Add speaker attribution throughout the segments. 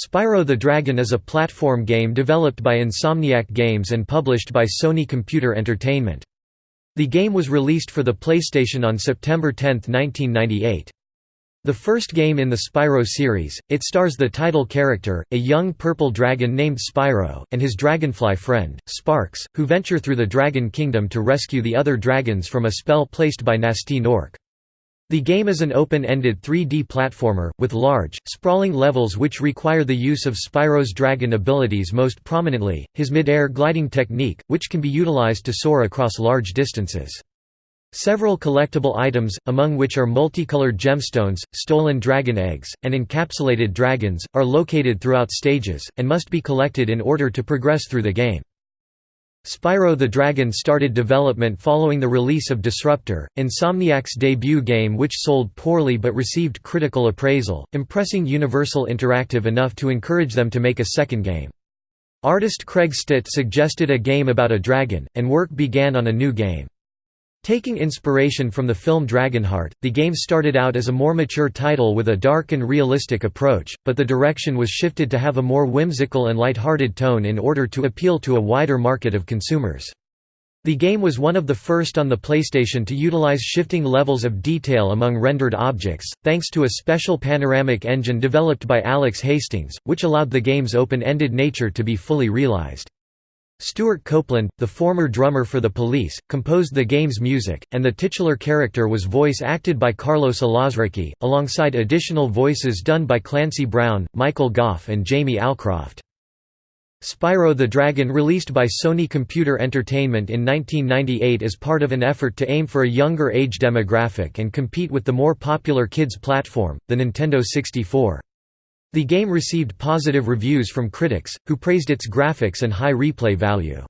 Speaker 1: Spyro the Dragon is a platform game developed by Insomniac Games and published by Sony Computer Entertainment. The game was released for the PlayStation on September 10, 1998. The first game in the Spyro series, it stars the title character, a young purple dragon named Spyro, and his dragonfly friend, Sparks, who venture through the Dragon Kingdom to rescue the other dragons from a spell placed by Gnorc. The game is an open-ended 3D platformer, with large, sprawling levels which require the use of Spyro's dragon abilities most prominently, his mid-air gliding technique, which can be utilized to soar across large distances. Several collectible items, among which are multicolored gemstones, stolen dragon eggs, and encapsulated dragons, are located throughout stages, and must be collected in order to progress through the game. Spyro the Dragon started development following the release of Disruptor, Insomniac's debut game which sold poorly but received critical appraisal, impressing Universal Interactive enough to encourage them to make a second game. Artist Craig Stitt suggested a game about a dragon, and work began on a new game. Taking inspiration from the film Dragonheart, the game started out as a more mature title with a dark and realistic approach, but the direction was shifted to have a more whimsical and light-hearted tone in order to appeal to a wider market of consumers. The game was one of the first on the PlayStation to utilize shifting levels of detail among rendered objects, thanks to a special panoramic engine developed by Alex Hastings, which allowed the game's open-ended nature to be fully realized. Stewart Copeland, the former drummer for the Police, composed the game's music, and the titular character was voice acted by Carlos Alazraqui, alongside additional voices done by Clancy Brown, Michael Gough and Jamie Alcroft. Spyro the Dragon released by Sony Computer Entertainment in 1998 as part of an effort to aim for a younger age demographic and compete with the more popular kids platform, the Nintendo 64. The game received positive reviews from critics, who praised its graphics and high replay value.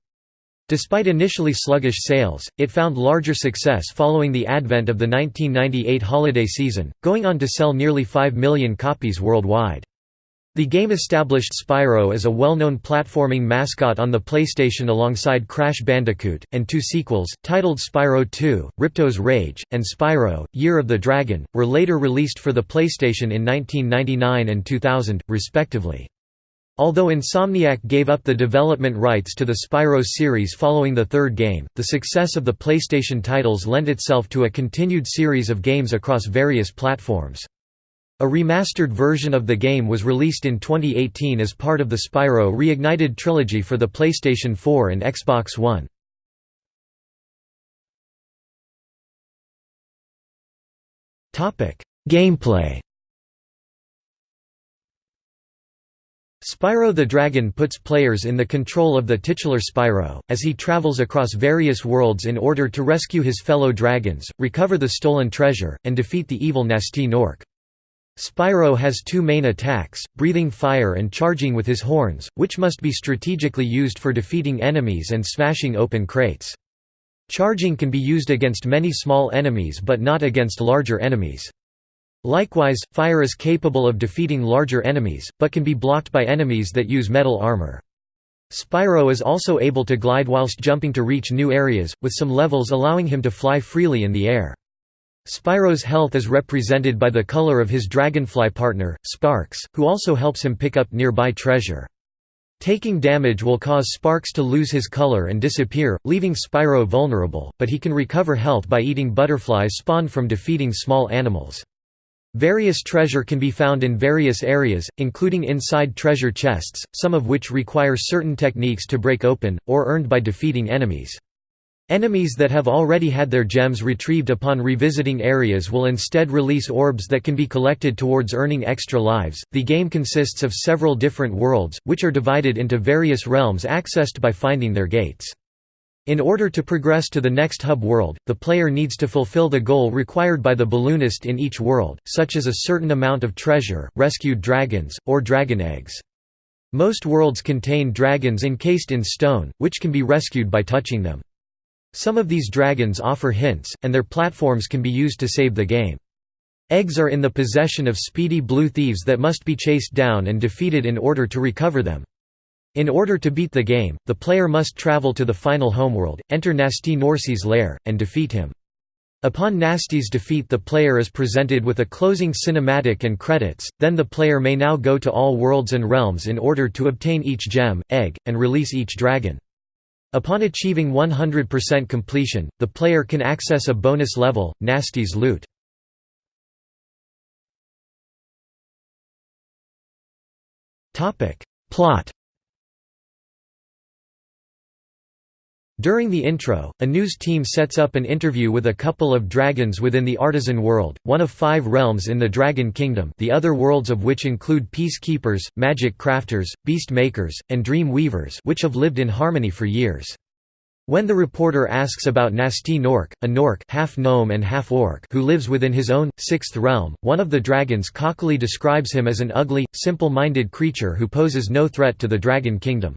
Speaker 1: Despite initially sluggish sales, it found larger success following the advent of the 1998 holiday season, going on to sell nearly 5 million copies worldwide. The game established Spyro as a well-known platforming mascot on the PlayStation alongside Crash Bandicoot, and two sequels, titled Spyro 2, Ripto's Rage, and Spyro, Year of the Dragon, were later released for the PlayStation in 1999 and 2000, respectively. Although Insomniac gave up the development rights to the Spyro series following the third game, the success of the PlayStation titles lent itself to a continued series of games across various platforms. A remastered version of the game was released in 2018 as part of the Spyro Reignited trilogy for the PlayStation 4 and Xbox One. Gameplay Spyro the Dragon puts players in the control of the titular Spyro, as he travels across various worlds in order to rescue his fellow dragons, recover the stolen treasure, and defeat the evil Gnasty Gnorc. Spyro has two main attacks, breathing fire and charging with his horns, which must be strategically used for defeating enemies and smashing open crates. Charging can be used against many small enemies but not against larger enemies. Likewise, fire is capable of defeating larger enemies, but can be blocked by enemies that use metal armor. Spyro is also able to glide whilst jumping to reach new areas, with some levels allowing him to fly freely in the air. Spyro's health is represented by the color of his dragonfly partner, Sparks, who also helps him pick up nearby treasure. Taking damage will cause Sparks to lose his color and disappear, leaving Spyro vulnerable, but he can recover health by eating butterflies spawned from defeating small animals. Various treasure can be found in various areas, including inside treasure chests, some of which require certain techniques to break open, or earned by defeating enemies. Enemies that have already had their gems retrieved upon revisiting areas will instead release orbs that can be collected towards earning extra lives. The game consists of several different worlds, which are divided into various realms accessed by finding their gates. In order to progress to the next hub world, the player needs to fulfill the goal required by the balloonist in each world, such as a certain amount of treasure, rescued dragons, or dragon eggs. Most worlds contain dragons encased in stone, which can be rescued by touching them. Some of these dragons offer hints, and their platforms can be used to save the game. Eggs are in the possession of speedy blue thieves that must be chased down and defeated in order to recover them. In order to beat the game, the player must travel to the final homeworld, enter Gnasty Gnorc's lair, and defeat him. Upon Gnasty's defeat the player is presented with a closing cinematic and credits, then the player may now go to all worlds and realms in order to obtain each gem, egg, and release each dragon. Upon achieving 100% completion, the player can access a bonus level, Gnasty's Loot. Plot During the intro, a news team sets up an interview with a couple of dragons within the Artisan world, one of five realms in the Dragon Kingdom the other worlds of which include Peacekeepers, Magic Crafters, Beast Makers, and Dream Weavers which have lived in harmony for years. When the reporter asks about Gnasty Gnorc, a Gnorc half gnome and half orc who lives within his own, sixth realm, one of the dragons cockily describes him as an ugly, simple-minded creature who poses no threat to the Dragon Kingdom.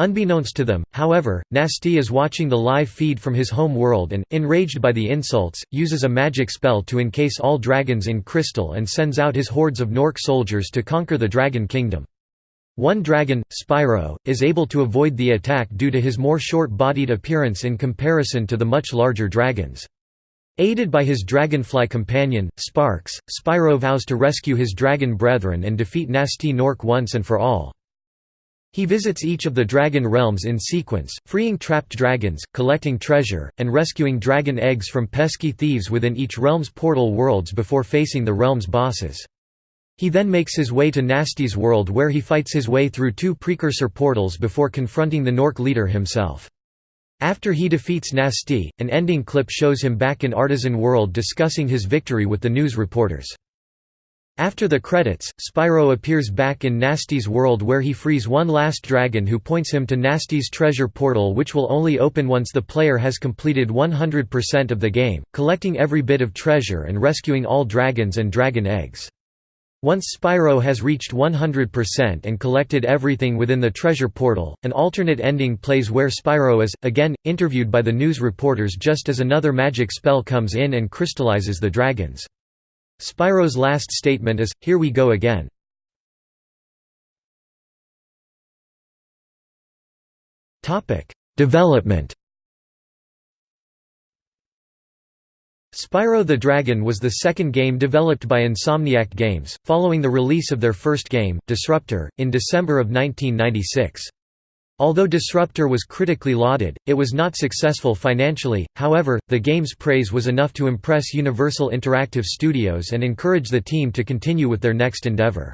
Speaker 1: Unbeknownst to them, however, Gnasty is watching the live feed from his home world and, enraged by the insults, uses a magic spell to encase all dragons in crystal and sends out his hordes of Gnorc soldiers to conquer the Dragon Kingdom. One dragon, Spyro, is able to avoid the attack due to his more short-bodied appearance in comparison to the much larger dragons. Aided by his dragonfly companion, Sparks, Spyro vows to rescue his dragon brethren and defeat Gnasty Gnorc once and for all. He visits each of the dragon realms in sequence, freeing trapped dragons, collecting treasure, and rescuing dragon eggs from pesky thieves within each realm's portal worlds before facing the realm's bosses. He then makes his way to Gnasty's world where he fights his way through two precursor portals before confronting the Gnorc leader himself. After he defeats Gnasty, an ending clip shows him back in Artisan World discussing his victory with the news reporters. After the credits, Spyro appears back in Gnasty's world where he frees one last dragon who points him to Gnasty's treasure portal which will only open once the player has completed 100% of the game, collecting every bit of treasure and rescuing all dragons and dragon eggs. Once Spyro has reached 100% and collected everything within the treasure portal, an alternate ending plays where Spyro is, again, interviewed by the news reporters just as another magic spell comes in and crystallizes the dragons. Spyro's last statement is, Here we go again. Development Spyro the Dragon was the second game developed by Insomniac Games, following the release of their first game, Disruptor, in December of 1996. Although Disruptor was critically lauded, it was not successful financially, however, the game's praise was enough to impress Universal Interactive Studios and encourage the team to continue with their next endeavor.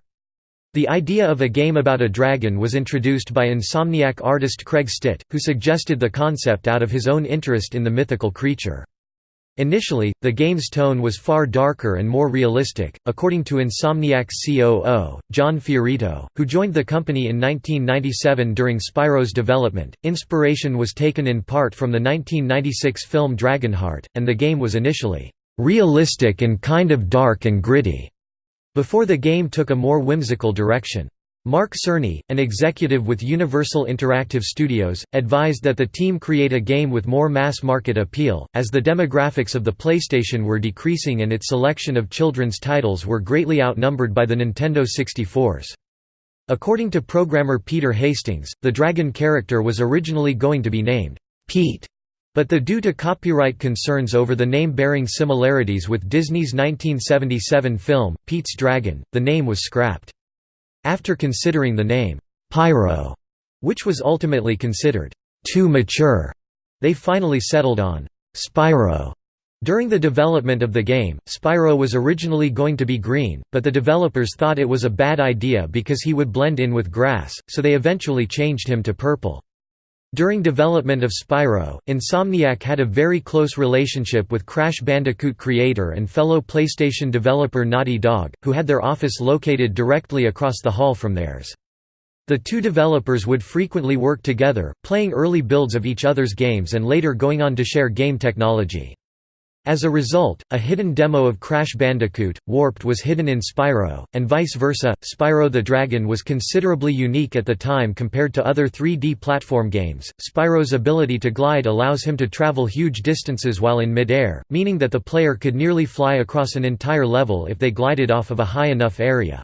Speaker 1: The idea of a game about a dragon was introduced by Insomniac artist Craig Stitt, who suggested the concept out of his own interest in the mythical creature. Initially, the game's tone was far darker and more realistic, according to Insomniac's COO, John Fiorito, who joined the company in 1997 during Spyro's development. Inspiration was taken in part from the 1996 film Dragonheart, and the game was initially realistic and kind of dark and gritty, before the game took a more whimsical direction. Mark Cerny, an executive with Universal Interactive Studios, advised that the team create a game with more mass-market appeal, as the demographics of the PlayStation were decreasing and its selection of children's titles were greatly outnumbered by the Nintendo 64s. According to programmer Peter Hastings, the dragon character was originally going to be named Pete, but the due to copyright concerns over the name bearing similarities with Disney's 1977 film, Pete's Dragon, the name was scrapped. After considering the name, Pyro, which was ultimately considered too mature, they finally settled on Spyro. During the development of the game, Spyro was originally going to be green, but the developers thought it was a bad idea because he would blend in with grass, so they eventually changed him to purple. During development of Spyro, Insomniac had a very close relationship with Crash Bandicoot creator and fellow PlayStation developer Naughty Dog, who had their office located directly across the hall from theirs. The two developers would frequently work together, playing early builds of each other's games and later going on to share game technology. As a result, a hidden demo of Crash Bandicoot, Warped was hidden in Spyro, and vice versa. Spyro the Dragon was considerably unique at the time compared to other 3D platform games. Spyro's ability to glide allows him to travel huge distances while in mid-air, meaning that the player could nearly fly across an entire level if they glided off of a high enough area.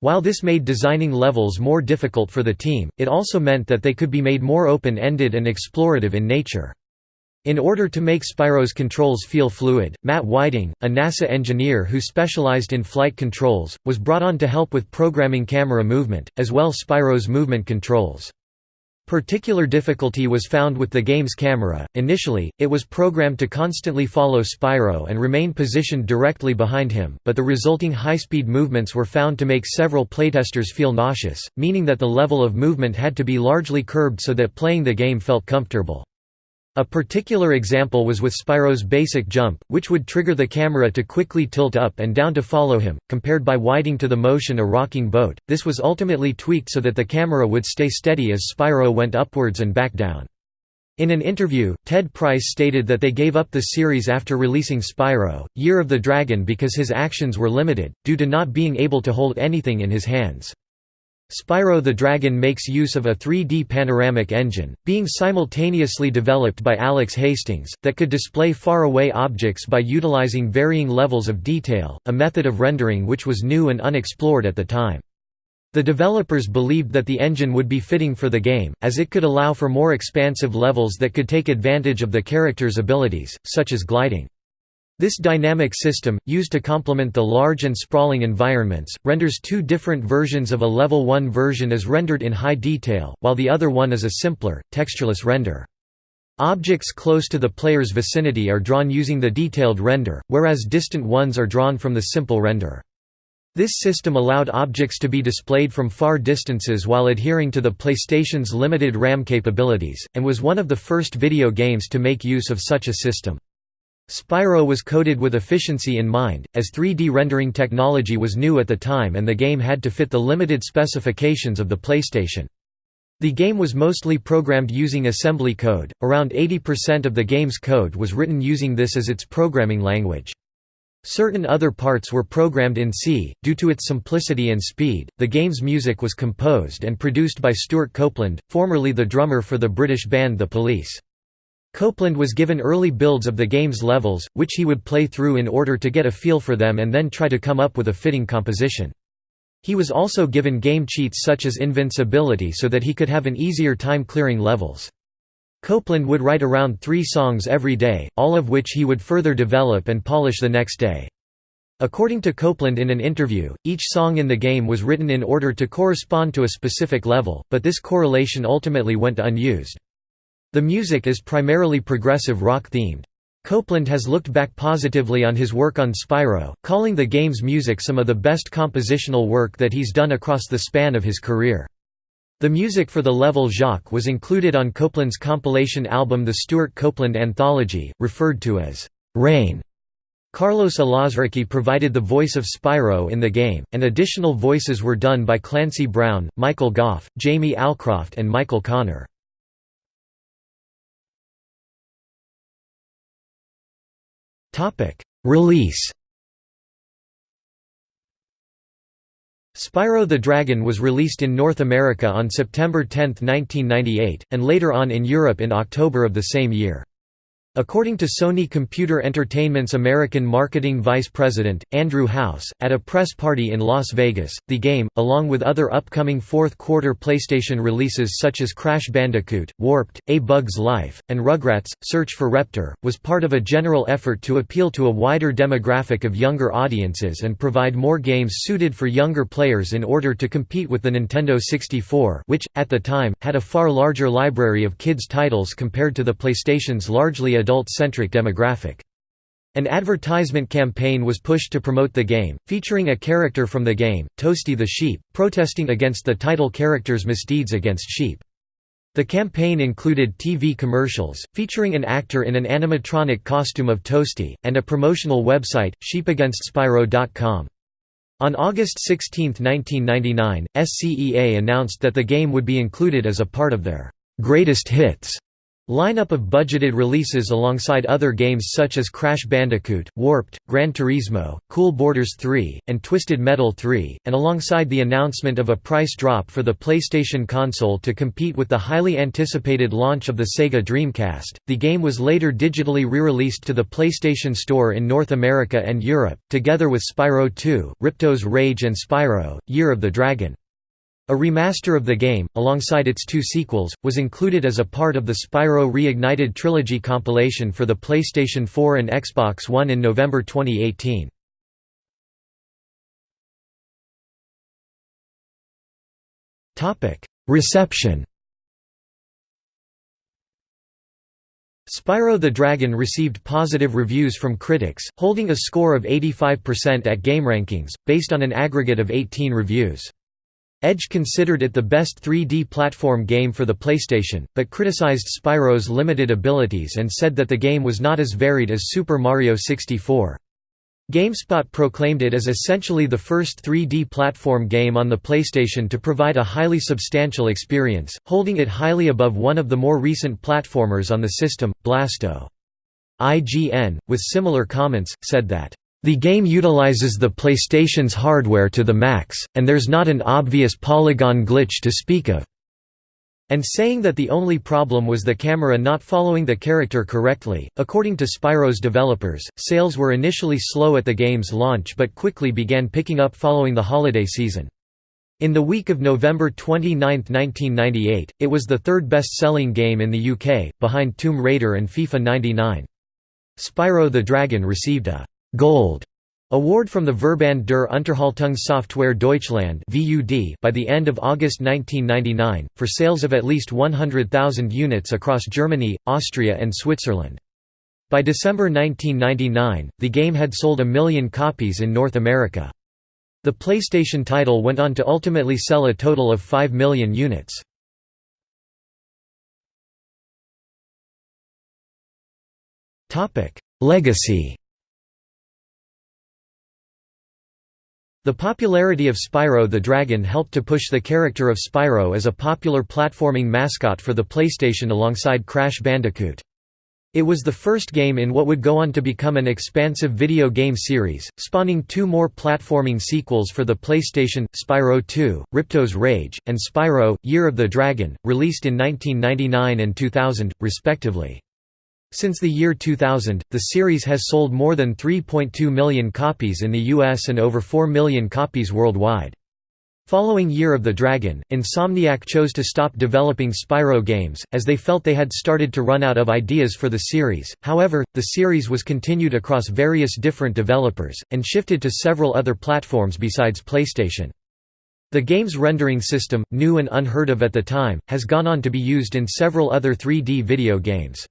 Speaker 1: While this made designing levels more difficult for the team, it also meant that they could be made more open-ended and explorative in nature. In order to make Spyro's controls feel fluid, Matt Whiting, a NASA engineer who specialized in flight controls, was brought on to help with programming camera movement, as well as Spyro's movement controls. Particular difficulty was found with the game's camera. Initially, it was programmed to constantly follow Spyro and remain positioned directly behind him, but the resulting high-speed movements were found to make several playtesters feel nauseous, meaning that the level of movement had to be largely curbed so that playing the game felt comfortable. A particular example was with Spyro's basic jump, which would trigger the camera to quickly tilt up and down to follow him, compared by Whiting to the motion a rocking boat. This was ultimately tweaked so that the camera would stay steady as Spyro went upwards and back down. In an interview, Ted Price stated that they gave up the series after releasing Spyro, Year of the Dragon because his actions were limited, due to not being able to hold anything in his hands. Spyro the Dragon makes use of a 3D panoramic engine, being simultaneously developed by Alex Hastings, that could display far-away objects by utilizing varying levels of detail, a method of rendering which was new and unexplored at the time. The developers believed that the engine would be fitting for the game, as it could allow for more expansive levels that could take advantage of the character's abilities, such as gliding. This dynamic system, used to complement the large and sprawling environments, renders two different versions of a level 1 version as rendered in high detail, while the other one is a simpler, textureless render. Objects close to the player's vicinity are drawn using the detailed render, whereas distant ones are drawn from the simple render. This system allowed objects to be displayed from far distances while adhering to the PlayStation's limited RAM capabilities, and was one of the first video games to make use of such a system. Spyro was coded with efficiency in mind, as 3D rendering technology was new at the time and the game had to fit the limited specifications of the PlayStation. The game was mostly programmed using assembly code, around 80% of the game's code was written using this as its programming language. Certain other parts were programmed in C. Due to its simplicity and speed, the game's music was composed and produced by Stewart Copeland, formerly the drummer for the British band The Police. Copeland was given early builds of the game's levels, which he would play through in order to get a feel for them and then try to come up with a fitting composition. He was also given game cheats such as invincibility so that he could have an easier time clearing levels. Copeland would write around three songs every day, all of which he would further develop and polish the next day. According to Copeland in an interview, each song in the game was written in order to correspond to a specific level, but this correlation ultimately went unused. The music is primarily progressive rock themed. Copeland has looked back positively on his work on Spyro, calling the game's music some of the best compositional work that he's done across the span of his career. The music for the level Jacques was included on Copeland's compilation album The Stewart Copeland Anthology, referred to as Rain. Carlos Alazraqui provided the voice of Spyro in the game, and additional voices were done by Clancy Brown, Michael Gough, Jamie Alcroft and Michael Connor. Release Spyro the Dragon was released in North America on September 10, 1998, and later on in Europe in October of the same year. According to Sony Computer Entertainment's American marketing vice president, Andrew House, at a press party in Las Vegas, the game, along with other upcoming fourth-quarter PlayStation releases such as Crash Bandicoot, Warped, A Bug's Life, and Rugrats, Search for Reptar, was part of a general effort to appeal to a wider demographic of younger audiences and provide more games suited for younger players in order to compete with the Nintendo 64 which, at the time, had a far larger library of kids' titles compared to the PlayStation's largely adult-centric demographic. An advertisement campaign was pushed to promote the game, featuring a character from the game, Toasty the sheep, protesting against the title character's misdeeds against sheep. The campaign included TV commercials, featuring an actor in an animatronic costume of Toasty, and a promotional website, sheepagainstspyro.com. On August 16, 1999, SCEA announced that the game would be included as a part of their «greatest hits» Lineup of budgeted releases alongside other games such as Crash Bandicoot, Warped, Gran Turismo, Cool Borders 3, and Twisted Metal 3, and alongside the announcement of a price drop for the PlayStation console to compete with the highly anticipated launch of the Sega Dreamcast. The game was later digitally re-released to the PlayStation Store in North America and Europe, together with Spyro 2, Ripto's Rage and Spyro, Year of the Dragon. A remaster of the game, alongside its two sequels, was included as a part of the Spyro Reignited Trilogy compilation for the PlayStation 4 and Xbox One in November 2018. Reception Spyro the Dragon received positive reviews from critics, holding a score of 85% at GameRankings, based on an aggregate of 18 reviews. Edge considered it the best 3D platform game for the PlayStation, but criticized Spyro's limited abilities and said that the game was not as varied as Super Mario 64. GameSpot proclaimed it as essentially the first 3D platform game on the PlayStation to provide a highly substantial experience, holding it highly above one of the more recent platformers on the system, Blasto. IGN, with similar comments, said that, "...the game utilizes the PlayStation's hardware to the max, and there's not an obvious polygon glitch to speak of and saying that the only problem was the camera not following the character correctly. According to Spyro's developers, sales were initially slow at the game's launch but quickly began picking up following the holiday season. In the week of November 29, 1998, it was the third best-selling game in the UK, behind Tomb Raider and FIFA 99. Spyro the Dragon received a «Gold» Award from the Verband der Unterhaltungssoftware Deutschland by the end of August 1999, for sales of at least 100,000 units across Germany, Austria and Switzerland. By December 1999, the game had sold a million copies in North America. The PlayStation title went on to ultimately sell a total of 5 million units. Legacy The popularity of Spyro the Dragon helped to push the character of Spyro as a popular platforming mascot for the PlayStation alongside Crash Bandicoot. It was the first game in what would go on to become an expansive video game series, spawning two more platforming sequels for the PlayStation, Spyro 2, Ripto's Rage, and Spyro, Year of the Dragon, released in 1999 and 2000, respectively. Since the year 2000, the series has sold more than 3.2 million copies in the US and over 4 million copies worldwide. Following Year of the Dragon, Insomniac chose to stop developing Spyro games, as they felt they had started to run out of ideas for the series. However, the series was continued across various different developers, and shifted to several other platforms besides PlayStation. The game's rendering system, new and unheard of at the time, has gone on to be used in several other 3D video games.